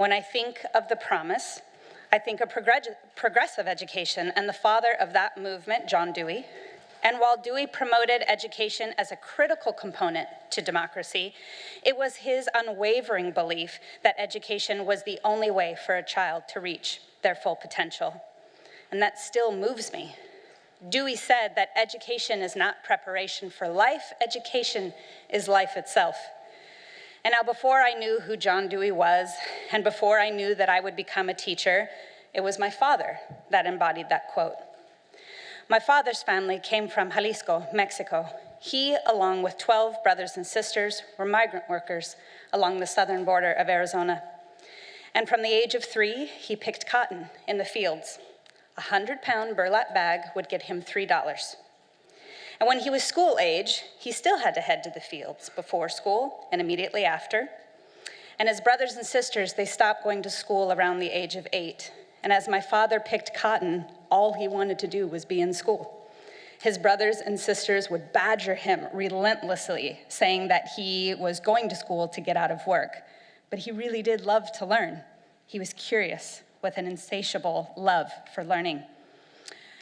When I think of the promise, I think of progressive education and the father of that movement, John Dewey. And while Dewey promoted education as a critical component to democracy, it was his unwavering belief that education was the only way for a child to reach their full potential. And that still moves me. Dewey said that education is not preparation for life, education is life itself. And now before I knew who John Dewey was, and before I knew that I would become a teacher, it was my father that embodied that quote. My father's family came from Jalisco, Mexico. He, along with 12 brothers and sisters, were migrant workers along the southern border of Arizona. And from the age of three, he picked cotton in the fields. A 100-pound burlap bag would get him $3. And when he was school age, he still had to head to the fields before school and immediately after. And his brothers and sisters, they stopped going to school around the age of eight. And as my father picked cotton, all he wanted to do was be in school. His brothers and sisters would badger him relentlessly, saying that he was going to school to get out of work. But he really did love to learn. He was curious with an insatiable love for learning.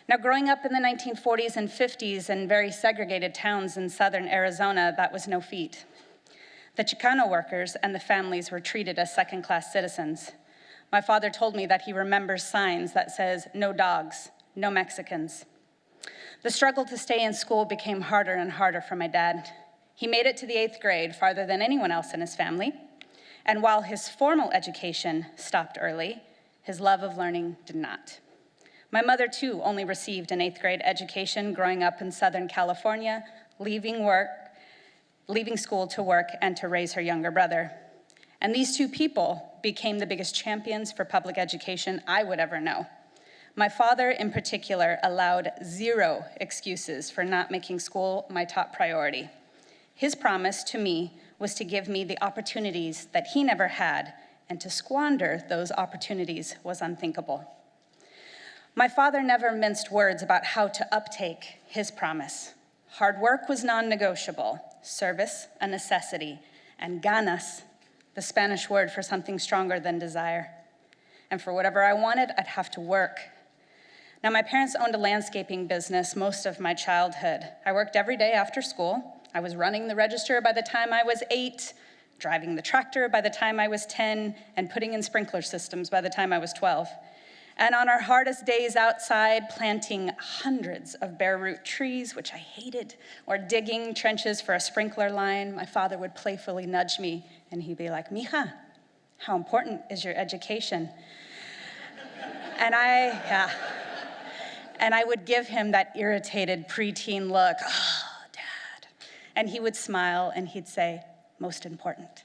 Now, growing up in the 1940s and 50s in very segregated towns in southern Arizona, that was no feat. The Chicano workers and the families were treated as second-class citizens. My father told me that he remembers signs that says, no dogs, no Mexicans. The struggle to stay in school became harder and harder for my dad. He made it to the eighth grade farther than anyone else in his family. And while his formal education stopped early, his love of learning did not. My mother, too, only received an eighth grade education growing up in Southern California, leaving work, leaving school to work and to raise her younger brother. And these two people became the biggest champions for public education I would ever know. My father, in particular, allowed zero excuses for not making school my top priority. His promise to me was to give me the opportunities that he never had, and to squander those opportunities was unthinkable. My father never minced words about how to uptake his promise. Hard work was non-negotiable, service a necessity, and ganas, the Spanish word for something stronger than desire. And for whatever I wanted, I'd have to work. Now, my parents owned a landscaping business most of my childhood. I worked every day after school. I was running the register by the time I was eight, driving the tractor by the time I was 10, and putting in sprinkler systems by the time I was 12. And on our hardest days outside, planting hundreds of bare root trees, which I hated, or digging trenches for a sprinkler line, my father would playfully nudge me and he'd be like, Mija, how important is your education? and I, yeah. And I would give him that irritated preteen look, oh, dad. And he would smile and he'd say, most important.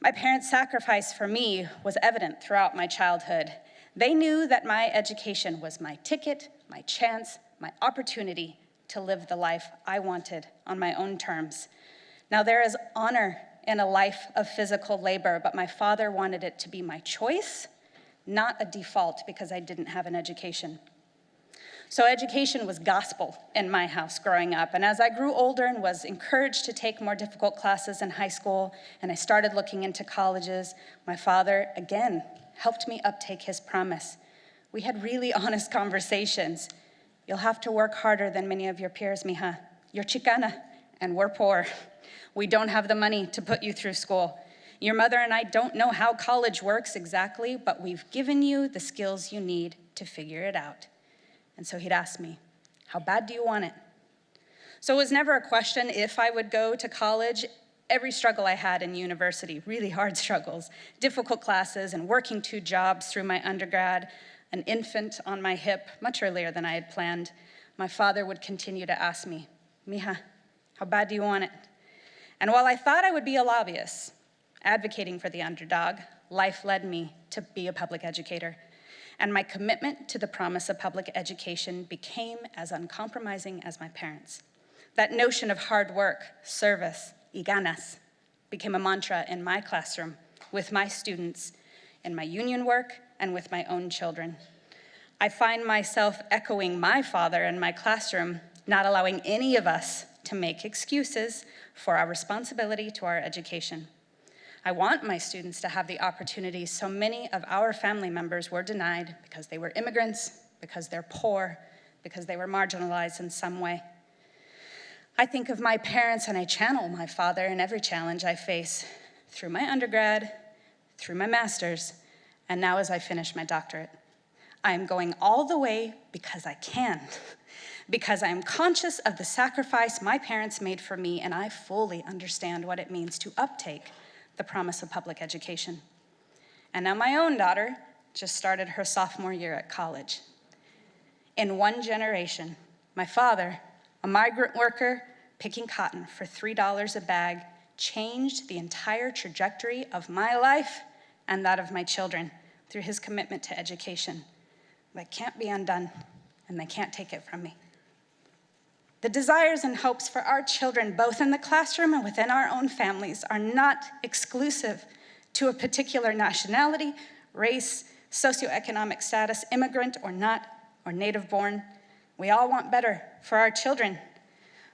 My parents' sacrifice for me was evident throughout my childhood. They knew that my education was my ticket, my chance, my opportunity to live the life I wanted on my own terms. Now there is honor in a life of physical labor, but my father wanted it to be my choice, not a default because I didn't have an education. So education was gospel in my house growing up. And as I grew older and was encouraged to take more difficult classes in high school, and I started looking into colleges, my father, again, helped me uptake his promise. We had really honest conversations. You'll have to work harder than many of your peers, mija. You're Chicana, and we're poor. We don't have the money to put you through school. Your mother and I don't know how college works exactly, but we've given you the skills you need to figure it out. And so he'd ask me, how bad do you want it? So it was never a question if I would go to college every struggle I had in university, really hard struggles, difficult classes and working two jobs through my undergrad, an infant on my hip much earlier than I had planned, my father would continue to ask me, Mija, how bad do you want it? And while I thought I would be a lobbyist, advocating for the underdog, life led me to be a public educator. And my commitment to the promise of public education became as uncompromising as my parents. That notion of hard work, service, y ganas became a mantra in my classroom with my students, in my union work, and with my own children. I find myself echoing my father in my classroom, not allowing any of us to make excuses for our responsibility to our education. I want my students to have the opportunities so many of our family members were denied because they were immigrants, because they're poor, because they were marginalized in some way. I think of my parents and I channel my father in every challenge I face through my undergrad, through my master's, and now as I finish my doctorate. I am going all the way because I can, because I am conscious of the sacrifice my parents made for me and I fully understand what it means to uptake the promise of public education. And now my own daughter just started her sophomore year at college. In one generation, my father, a migrant worker picking cotton for $3 a bag, changed the entire trajectory of my life and that of my children through his commitment to education. That can't be undone, and they can't take it from me. The desires and hopes for our children, both in the classroom and within our own families, are not exclusive to a particular nationality, race, socioeconomic status, immigrant or not, or native born. We all want better for our children.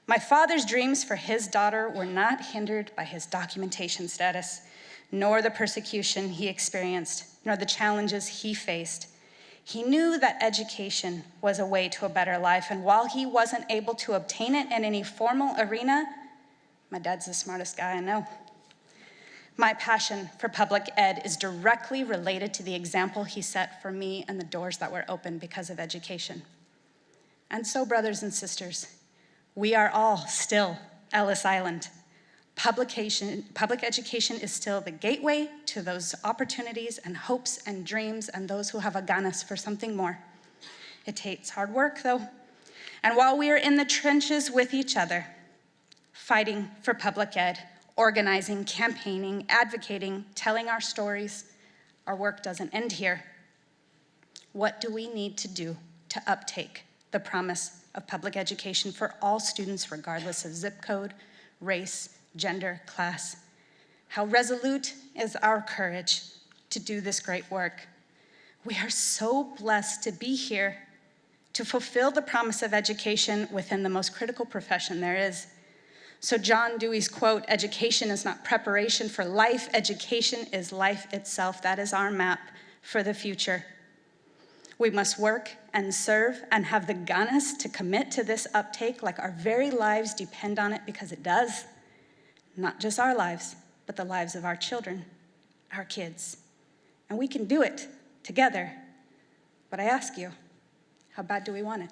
My father's dreams for his daughter were not hindered by his documentation status, nor the persecution he experienced, nor the challenges he faced. He knew that education was a way to a better life, and while he wasn't able to obtain it in any formal arena, my dad's the smartest guy I know. My passion for public ed is directly related to the example he set for me and the doors that were opened because of education. And so, brothers and sisters, we are all still Ellis Island. Publication, public education is still the gateway to those opportunities and hopes and dreams and those who have a ganas for something more. It takes hard work though. And while we are in the trenches with each other, fighting for public ed, organizing, campaigning, advocating, telling our stories, our work doesn't end here. What do we need to do to uptake the promise of public education for all students regardless of zip code, race, gender, class. How resolute is our courage to do this great work. We are so blessed to be here to fulfill the promise of education within the most critical profession there is. So John Dewey's quote, education is not preparation for life, education is life itself. That is our map for the future. We must work and serve and have the ganas to commit to this uptake like our very lives depend on it because it does not just our lives, but the lives of our children, our kids. And we can do it together. But I ask you, how bad do we want it?